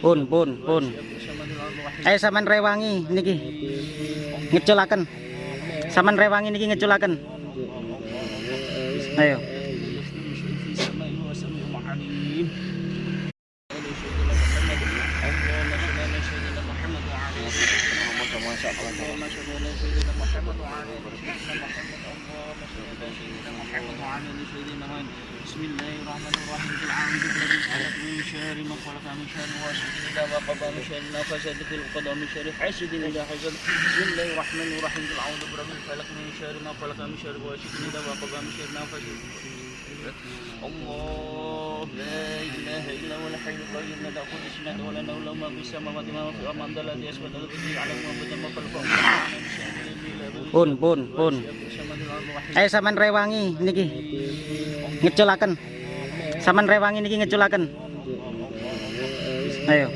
Pun pun pun. Eh saman rewangi niki. Ngeculaken. Saman rewangi niki ngeculaken. Ayo. بسم الله الرحمن الرحيم كل عام وانتم بخير خلق من شر ما خلق من شر واسد اذا وقب من شر ما فسد في القضى من شر حاسد اذا حسد بسم الله الرحمن الرحيم كل عام وانتم بخير خلق من شر ما خلق من شر واسد اذا وقب من شر ما فسد الله لا اله الا هو الحي القيوم لا تاخذ سنه ولا نوم له ما في السماوات وما في الارض الذي اسود الذي يعلم ما بين ما خلق وما بين بون بون بون ayo saman rewangi niki ngecolakan saman rewangi niki ngecolakan ayo